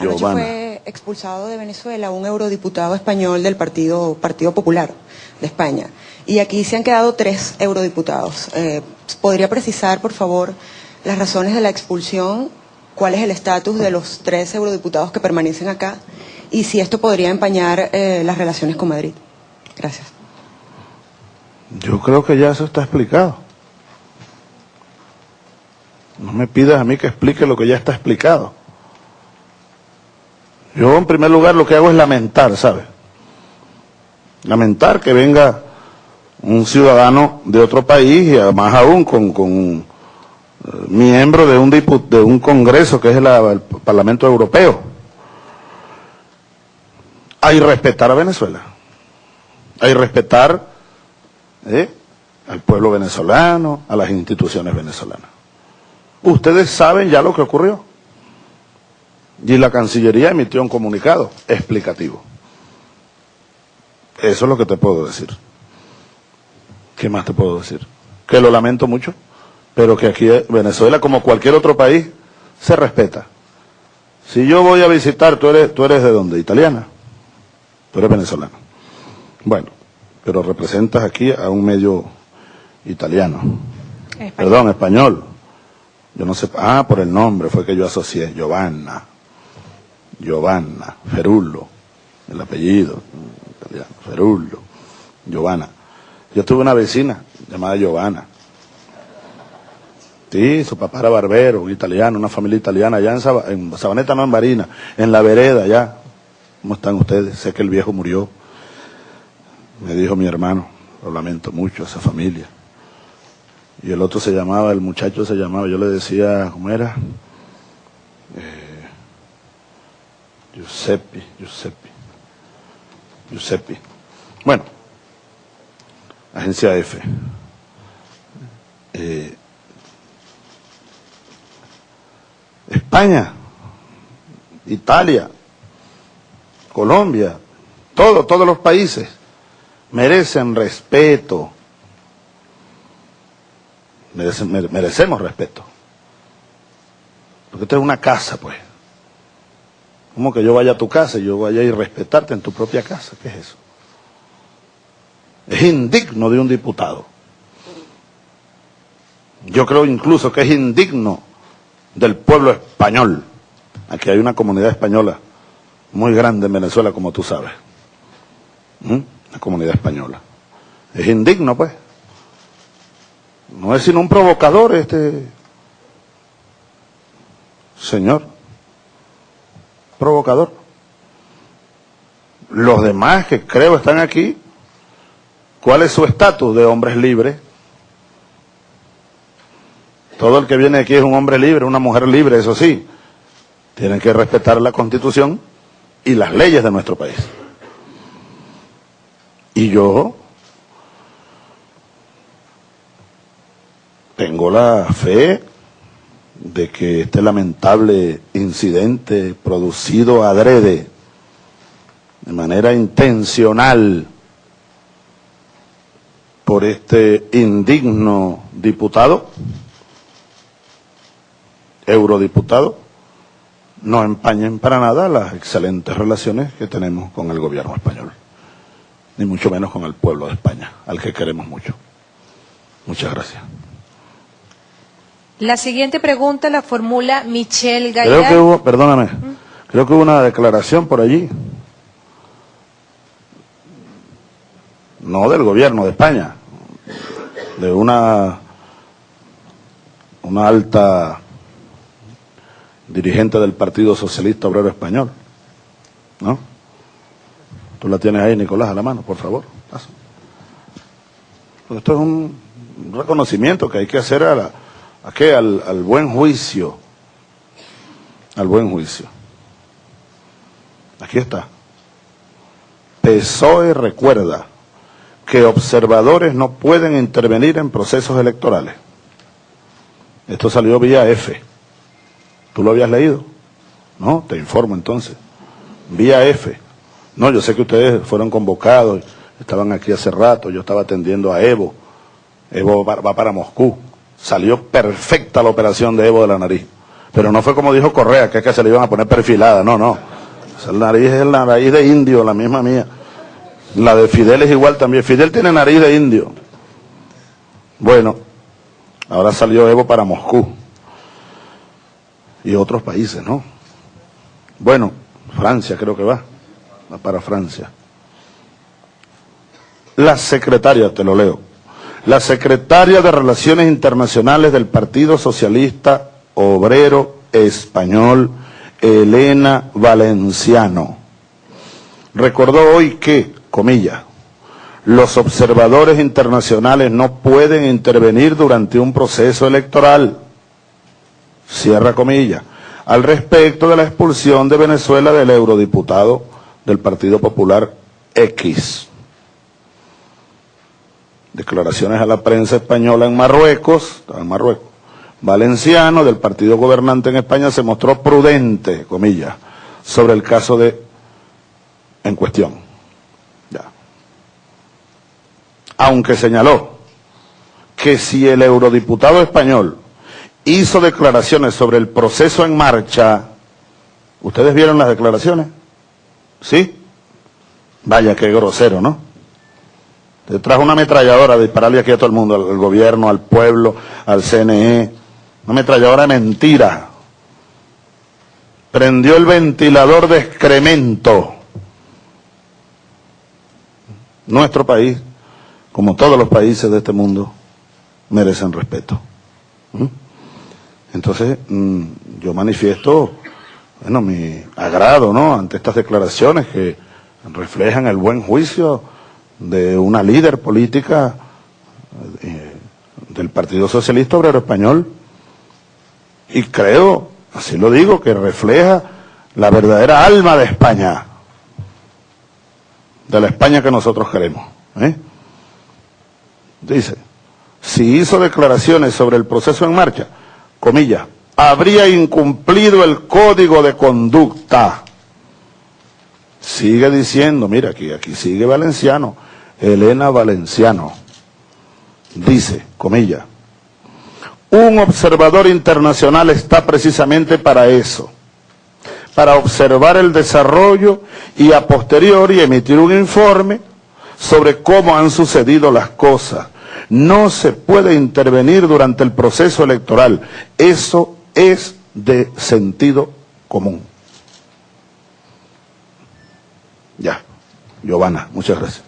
Giovanna. fue expulsado de Venezuela un eurodiputado español del Partido, Partido Popular de España. Y aquí se han quedado tres eurodiputados. Eh, ¿Podría precisar, por favor, las razones de la expulsión? ¿Cuál es el estatus de los tres eurodiputados que permanecen acá? Y si esto podría empañar eh, las relaciones con Madrid. Gracias. Yo creo que ya eso está explicado. No me pidas a mí que explique lo que ya está explicado. Yo en primer lugar lo que hago es lamentar, ¿sabes? Lamentar que venga un ciudadano de otro país y más aún con, con eh, miembro de un, de un congreso que es el Parlamento Europeo. Hay respetar a Venezuela. Hay respetar ¿eh? al pueblo venezolano, a las instituciones venezolanas. Ustedes saben ya lo que ocurrió. Y la Cancillería emitió un comunicado explicativo. Eso es lo que te puedo decir. ¿Qué más te puedo decir? Que lo lamento mucho, pero que aquí en Venezuela, como cualquier otro país, se respeta. Si yo voy a visitar, tú eres, tú eres de dónde? Italiana. Tú eres venezolano. Bueno, pero representas aquí a un medio italiano. Perdón, español. Yo no sé. Ah, por el nombre fue que yo asocié. Giovanna. Giovanna. Ferullo. El apellido. Italiano. Ferullo. Giovanna. Yo tuve una vecina llamada Giovanna. Sí, su papá era barbero, un italiano, una familia italiana, allá en, Saba- en Sabaneta, no en Marina, en la vereda, allá. ¿Cómo están ustedes? Sé que el viejo murió. Me dijo mi hermano, lo lamento mucho, esa familia. Y el otro se llamaba, el muchacho se llamaba, yo le decía, ¿cómo era? Eh, Giuseppe, Giuseppe, Giuseppe. Bueno, agencia F. Eh, España, Italia, Colombia, todo, todos los países merecen respeto. Merecen- mere- merecemos respeto. Porque esta es una casa, pues. Como que yo vaya a tu casa y yo vaya a ir respetarte en tu propia casa. ¿Qué es eso? Es indigno de un diputado. Yo creo incluso que es indigno del pueblo español. Aquí hay una comunidad española muy grande en Venezuela, como tú sabes. ¿Mm? La comunidad española. Es indigno, pues. No es sino un provocador este señor. Provocador. Los demás que creo están aquí, ¿cuál es su estatus de hombres libres? Todo el que viene aquí es un hombre libre, una mujer libre, eso sí. Tienen que respetar la constitución y las leyes de nuestro país. Y yo tengo la fe de que este lamentable incidente producido adrede, de manera intencional, por este indigno diputado, eurodiputado, no empañen para nada las excelentes relaciones que tenemos con el gobierno español, ni mucho menos con el pueblo de España, al que queremos mucho. Muchas gracias. La siguiente pregunta la formula Michelle Creo Gallard. que hubo, perdóname, creo que hubo una declaración por allí, no del gobierno de España, de una, una alta dirigente del Partido Socialista Obrero Español, ¿no? Tú la tienes ahí, Nicolás, a la mano, por favor. Esto es un reconocimiento que hay que hacer a la, ¿a qué? Al, buen juicio, al buen juicio. Aquí está. PSOE recuerda que observadores no pueden intervenir en procesos electorales. Esto salió vía F. ¿Tú lo habías leído? No, te informo entonces. Vía F. No, yo sé que ustedes fueron convocados, estaban aquí hace rato, yo estaba atendiendo a Evo. Evo va para Moscú. Salió perfecta la operación de Evo de la nariz. Pero no fue como dijo Correa, que es que se le iban a poner perfilada, no, no. Esa nariz es la nariz de indio, la misma mía. La de Fidel es igual también. Fidel tiene nariz de indio. Bueno, ahora salió Evo para Moscú y otros países, ¿no? Bueno, Francia creo que va, va para Francia. La secretaria, te lo leo, la secretaria de Relaciones Internacionales del Partido Socialista Obrero Español, Elena Valenciano, recordó hoy que, comillas, los observadores internacionales no pueden intervenir durante un proceso electoral, cierra comillas, al respecto de la expulsión de Venezuela del eurodiputado del Partido Popular X. Declaraciones a la prensa española en Marruecos, en Marruecos, Valenciano del partido gobernante en España se mostró prudente, comillas, sobre el caso de en cuestión. aunque señaló que si el eurodiputado español hizo declaraciones sobre el proceso en marcha, ¿ustedes vieron las declaraciones? ¿Sí? Vaya, qué grosero, ¿no? Te trajo una ametralladora de dispararle aquí a todo el mundo, al gobierno, al pueblo, al CNE, una ametralladora de mentira. Prendió el ventilador de excremento. Nuestro país como todos los países de este mundo, merecen respeto. ¿Mm? Entonces, mm, yo manifiesto, bueno, mi agrado, ¿no?, ante estas declaraciones que reflejan el buen juicio de una líder política eh, del Partido Socialista Obrero Español. Y creo, así lo digo, que refleja la verdadera alma de España, de la España que nosotros queremos. ¿eh? dice, si hizo declaraciones sobre el proceso en marcha, comillas, habría incumplido el código de conducta. Sigue diciendo, mira aquí, aquí sigue Valenciano, Elena Valenciano. Dice, comillas, un observador internacional está precisamente para eso, para observar el desarrollo y a posteriori emitir un informe sobre cómo han sucedido las cosas. No se puede intervenir durante el proceso electoral. Eso es de sentido común. Ya, Giovanna, muchas gracias.